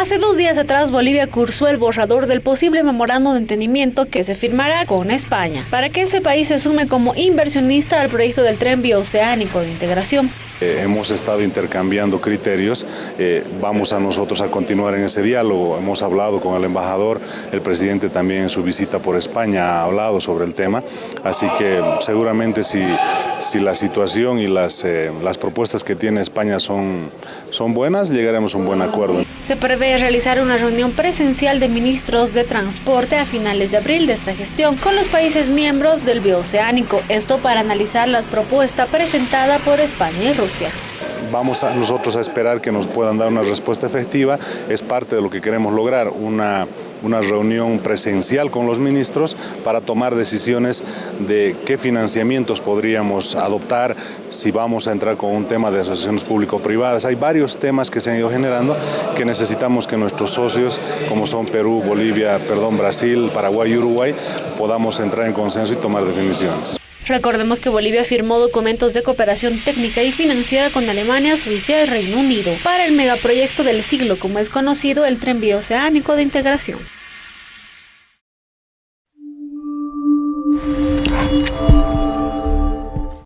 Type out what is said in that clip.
Hace dos días atrás Bolivia cursó el borrador del posible memorando de entendimiento que se firmará con España para que ese país se sume como inversionista al proyecto del tren bioceánico de integración. Eh, hemos estado intercambiando criterios, eh, vamos a nosotros a continuar en ese diálogo, hemos hablado con el embajador, el presidente también en su visita por España ha hablado sobre el tema, así que seguramente si, si la situación y las, eh, las propuestas que tiene España son, son buenas, llegaremos a un buen acuerdo. Se prevé realizar una reunión presencial de ministros de transporte a finales de abril de esta gestión con los países miembros del bioceánico, esto para analizar las propuestas presentadas por España y Rusia. Vamos a nosotros a esperar que nos puedan dar una respuesta efectiva, es parte de lo que queremos lograr, una, una reunión presencial con los ministros para tomar decisiones de qué financiamientos podríamos adoptar, si vamos a entrar con un tema de asociaciones público-privadas. Hay varios temas que se han ido generando que necesitamos que nuestros socios, como son Perú, Bolivia, perdón, Brasil, Paraguay y Uruguay, podamos entrar en consenso y tomar definiciones. Recordemos que Bolivia firmó documentos de cooperación técnica y financiera con Alemania, Suiza y Reino Unido para el megaproyecto del siglo, como es conocido el Tren Bioceánico de Integración. thank you